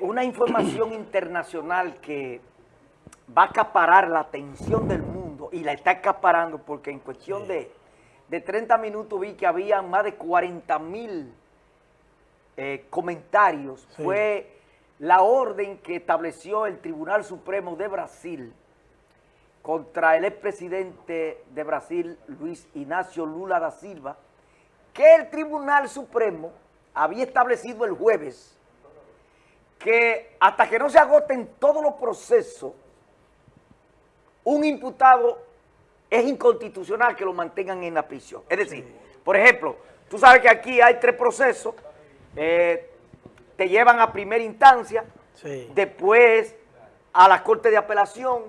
Una información internacional que va a acaparar la atención del mundo y la está acaparando porque en cuestión de, de 30 minutos vi que había más de 40 mil eh, comentarios. Sí. Fue la orden que estableció el Tribunal Supremo de Brasil contra el expresidente de Brasil, Luis Ignacio Lula da Silva, que el Tribunal Supremo había establecido el jueves que hasta que no se agoten todos los procesos, un imputado es inconstitucional que lo mantengan en la prisión. Es decir, por ejemplo, tú sabes que aquí hay tres procesos, eh, te llevan a primera instancia, Sí. después a la Corte de Apelación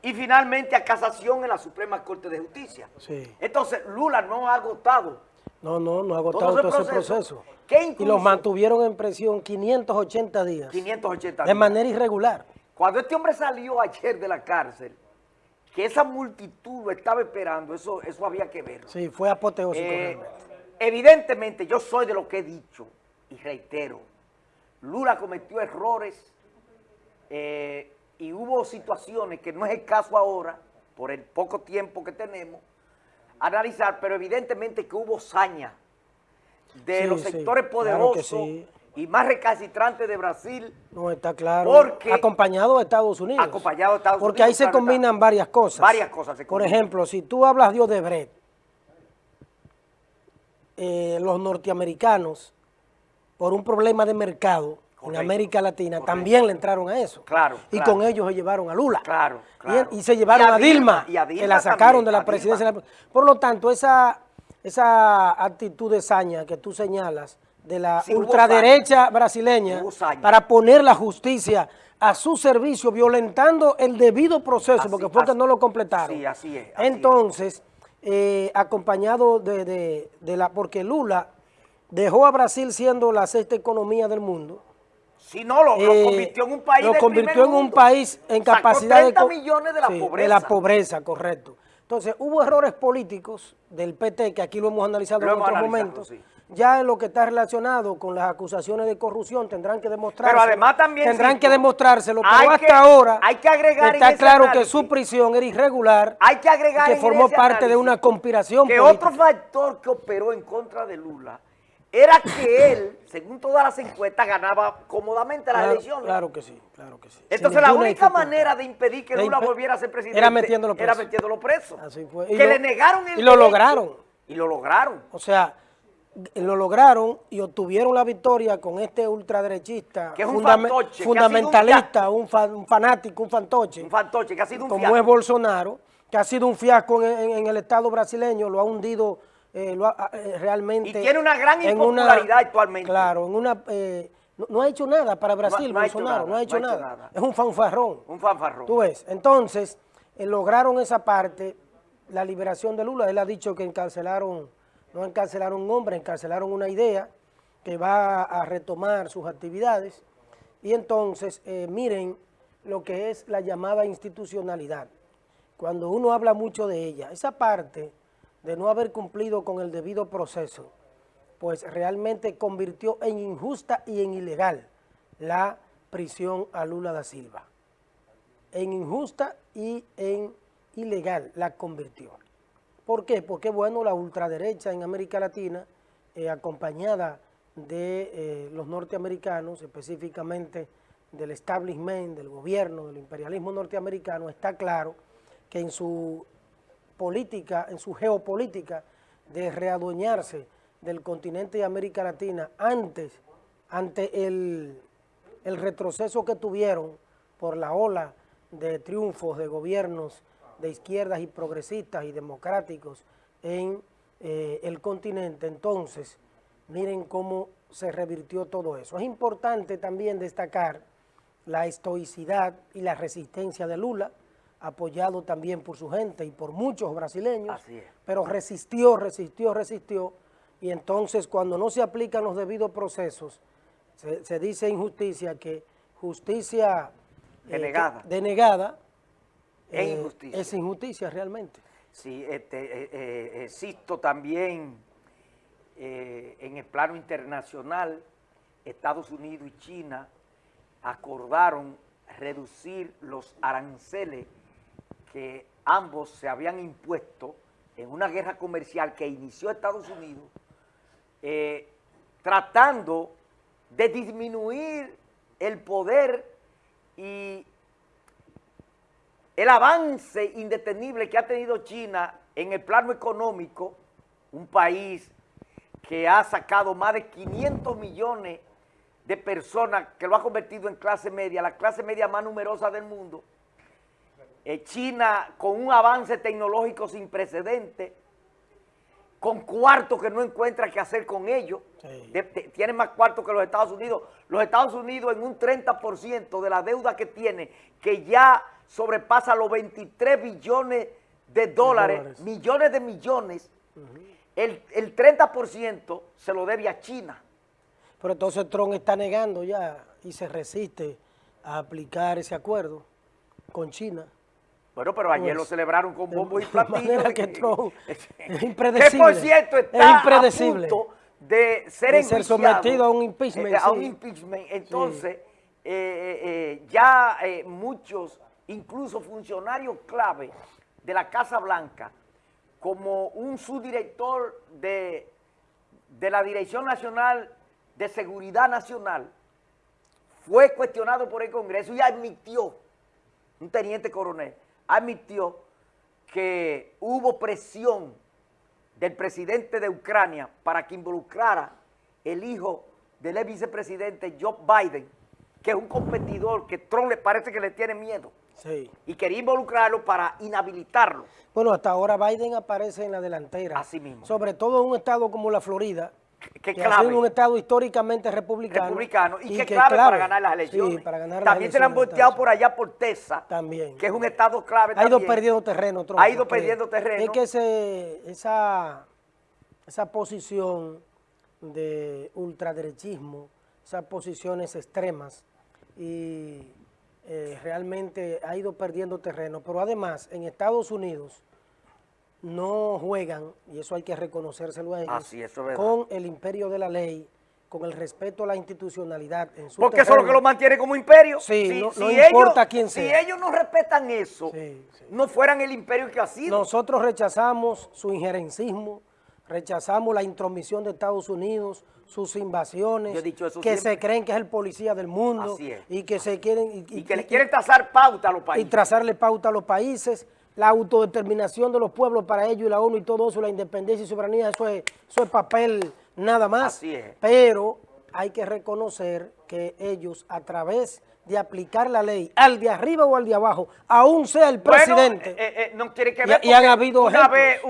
y finalmente a casación en la Suprema Corte de Justicia. Sí. Entonces, Lula no ha agotado No, no, no ha agotado Todo ese proceso, Y los mantuvieron en prisión 580 días. 580 De días. manera irregular. Cuando este hombre salió ayer de la cárcel, que esa multitud lo estaba esperando, eso, eso había que ver. Sí, fue apoteósico Eh, evidentemente, yo soy de lo que he dicho y reitero, Lula cometió errores eh, y hubo situaciones que no es el caso ahora, por el poco tiempo que tenemos, analizar, pero evidentemente que hubo saña de Sí, los sí, sectores claro poderosos sí. y más recalcitrantes de Brasil, No, está claro. porque- acompañado de Estados Unidos. acompañado de Estados Porque Unidos. ahí se claro está. combinan varias cosas. Varias cosas se Por combinan. ejemplo, si tú hablas de Odebrecht, eh, los norteamericanos, por un problema de mercado Correcto, en América Latina, correcto. también le entraron a eso. Claro, Y claro. con ellos se llevaron a Lula. Claro, Y- claro. Y, se llevaron Y a a, Dilma, a que la sacaron también, de la presidencia. Dilma. Por lo tanto, esa, esa actitud de saña que tú señalas de la Sí, ultraderecha brasileña para poner la justicia a su servicio, violentando el debido proceso, Así- porque fue que así- no lo completaron. sí, así es, así. Entonces, eh, acompañado de, de- de la... Porque Lula dejó a Brasil siendo la sexta economía del mundo. Si no, lo, lo Eh, convirtió en un país lo convirtió en un país en Sacó capacidad 30 de millones de la sí, pobreza. de la pobreza correcto entonces hubo errores políticos del PT que aquí lo hemos analizado Lo en otros momentos sí. ya en lo que está relacionado con las acusaciones de corrupción tendrán que demostrarse Pero además también, tendrán que demostrárselo pero hasta que- ahora hay que agregar está claro que su prisión era irregular Hay que agregar que formó parte de una conspiración que política. otro factor que operó en contra de Lula era que él, según todas las encuestas, ganaba cómodamente las claro, elecciones. claro que sí claro que sí Entonces la única manera de impedir que Lula volviera a ser presidente era metiéndolo era preso. metiéndolo preso. Así fue. Y Que lo- le negaron el y lo derecho. lograron. Y lo lograron. O sea, lo lograron y obtuvieron la victoria con este ultraderechista Que es un fantoche, un fundamentalista, un, fa- un fanático, un fantoche, Un fantoche que ha sido un como fiasco. es Bolsonaro, que ha sido un fiasco en, en- en el Estado brasileño, lo ha hundido eh, lo ha- eh, realmente. Y tiene una gran una- impopularidad actualmente. Claro, en una... eh, no, no ha hecho nada para Brasil, no Bolsonaro, ha hecho, no ha hecho nada. nada. Es un fanfarrón. Un fanfarrón. Tú ves, entonces, lograron esa parte, la liberación de Lula. Él ha dicho que encarcelaron, no encarcelaron un hombre, encarcelaron una idea que va a retomar sus actividades. Y entonces, eh, miren lo que es la llamada institucionalidad. Cuando uno habla mucho de ella, esa parte de no haber cumplido con el debido proceso, pues realmente convirtió en injusta y en ilegal la prisión a Lula da Silva en injusta y en ilegal la convirtió. ¿Por qué? Porque, bueno, la ultraderecha en América Latina, eh, acompañada de eh, los norteamericanos, específicamente del establishment, del gobierno, del imperialismo norteamericano, está claro que en su política, en su geopolítica de readueñarse del continente de América Latina antes, ante el, el retroceso que tuvieron por la ola de triunfos de gobiernos de izquierdas y progresistas y democráticos en eh, el continente. Entonces, miren cómo se revirtió todo eso. Es importante también destacar la estoicidad y la resistencia de Lula, apoyado también por su gente y por muchos brasileños, Así es. pero resistió, resistió, resistió, y entonces cuando no se aplican los debidos procesos, se, se dice injusticia que justicia eh, Denegada. que- denegada Es eh, injusticia. es injusticia realmente. Sí, este, eh, eh, existo también en el plano internacional, Estados Unidos y China acordaron reducir los aranceles que ambos se habían impuesto en una guerra comercial que inició Estados Unidos, eh, tratando de disminuir el poder y el avance indetenible que ha tenido China en el plano económico, un país que ha sacado más de 500 millones de personas que lo ha convertido en clase media, la clase media más numerosa del mundo, China con un avance tecnológico sin precedentes, con cuartos que no encuentra qué hacer con ellos, tiene más cuartos que los Estados Unidos, los Estados Unidos en un 30% de la deuda que tiene, que ya sobrepasa los 23 billones de dólares, millones de millones, el, el 30% se lo debe a China. Pero entonces Trump está negando ya y se resiste a aplicar ese acuerdo con China. Bueno, pero ayer lo pues, celebraron con bombo y platillo. que Trump es impredecible. Que por cierto está a punto de ser, ser sometido a un impeachment. a un impeachment. Entonces, eh, eh, eh, ya muchos, incluso funcionarios clave de la Casa Blanca, como un subdirector de, de la Dirección Nacional de Seguridad Nacional, fue cuestionado por el Congreso y admitió, un teniente coronel, admitió que hubo presión del presidente de Ucrania para que involucrara el hijo del vicepresidente Joe Biden, que es un competidor que Trump le parece que le tiene miedo. Sí. Y quería involucrarlo para inhabilitarlo. Bueno, hasta ahora Biden aparece en la delantera. Así mismo. Sobre todo en un estado como la Florida, que, que clave. un estado históricamente republicano. Republicano. Y, que, clave, para ganar las elecciones. Sí, para ganar También se le han volteado por allá por Tesa. También. Que es un estado clave Ha ido perdiendo terreno. Trump, ha ido perdiendo terreno. Es que ese, esa, esa posición de ultraderechismo, esas posiciones extremas, y eh, realmente ha ido perdiendo terreno. Pero además, en Estados Unidos no juegan, y eso hay que reconocérselo a ellos, con el imperio de la ley, con el respeto a la institucionalidad en su Porque eso es lo que lo mantiene como imperio. Sí, no, importa quién sea. Si ellos no respetan eso, no fueran el imperio que ha sido. Nosotros rechazamos su injerencismo, rechazamos la intromisión de Estados Unidos, sus invasiones, que se creen que es el policía del mundo y que se quieren y, que le quieren trazar pauta a los países. Y trazarle pauta a los países la autodeterminación de los pueblos para ellos y la ONU y todo eso, la independencia y soberanía, eso es, eso es papel nada más. Así es. Pero hay que reconocer que ellos a través de aplicar la ley al de arriba o al de abajo, aún sea el presidente. Eh, eh, no tiene que ver y, han habido una vez